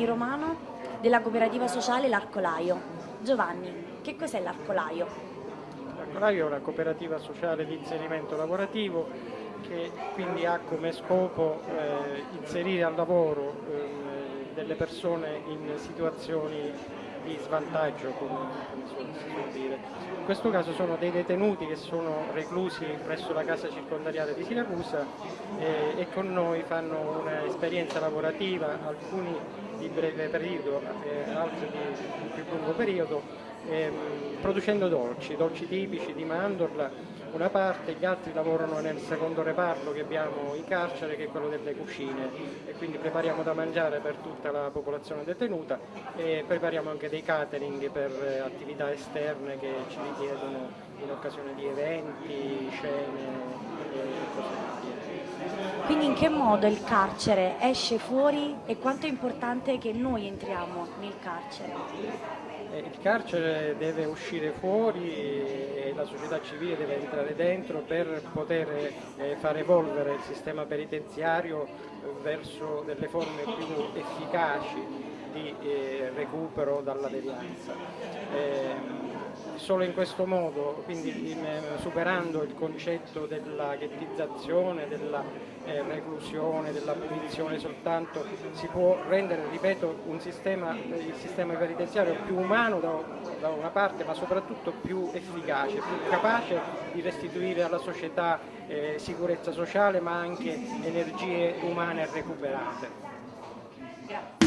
Giovanni Romano della cooperativa sociale L'Arcolaio. Giovanni, che cos'è l'Arcolaio? L'Arcolaio è una cooperativa sociale di inserimento lavorativo che quindi ha come scopo eh, inserire al lavoro eh, delle persone in situazioni di svantaggio, come si può dire. In questo caso sono dei detenuti che sono reclusi presso la casa circondariale di Siracusa eh, e con noi fanno un'esperienza lavorativa, alcuni di breve periodo, eh, altri di più lungo periodo, ehm, producendo dolci, dolci tipici di mandorla una parte, gli altri lavorano nel secondo reparto che abbiamo in carcere che è quello delle cucine. E quindi prepariamo da mangiare per tutta la popolazione detenuta e prepariamo anche dei catering per eh, attività esterne che ci richiedono in occasione di eventi, scene e cose via. Quindi in che modo il carcere esce fuori e quanto è importante che noi entriamo nel carcere? Eh, il carcere deve uscire fuori e la società civile deve entrare dentro per poter eh, far evolvere il sistema penitenziario verso delle forme più efficaci di eh, recupero dalla devianza. Eh, solo in questo modo, quindi superando il concetto della ghettizzazione, della eh, reclusione, della punizione soltanto, si può rendere, ripeto, sistema, il sistema penitenziario più umano da, da, una parte, ma soprattutto più efficace, più capace di restituire alla società eh, sicurezza sociale, ma anche energie umane recuperate. Grazie.